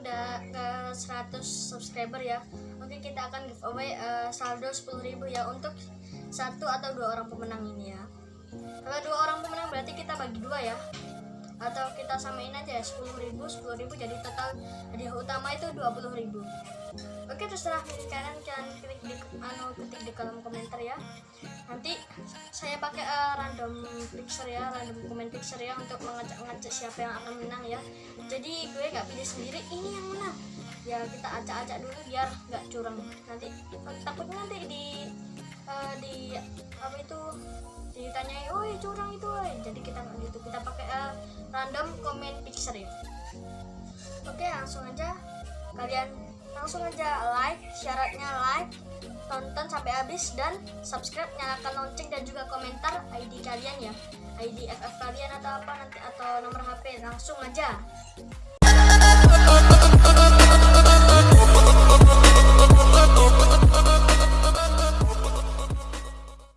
udah ke 100 subscriber ya. Mungkin kita akan giveaway uh, eh, saldo 10.000 ya untuk satu atau dua orang pemenang ini ya. Kalau dua orang pemenang berarti kita bagi dua ya atau kita samain aja ya 10 ribu 10 ribu jadi total. Hadiah utama itu 20 ribu. Oke terserah kalian kalian klik di anu ketik di kolom komentar ya. Nanti saya pakai eh, random picture ya random comment picture ya untuk mengacak-ngacak siapa yang akan menang ya. Jadi gue gak pilih sendiri ini yang menang. Ya kita acak-acak dulu biar nggak curang. Nanti takutnya nanti di eh, di apa itu ditanyai oh curang itu woy." Ya oke langsung aja. Kalian langsung aja like syaratnya like tonton sampai habis dan subscribe nyalakan lonceng dan juga komentar ID kalian ya. ID FF kalian atau apa nanti atau nomor HP langsung aja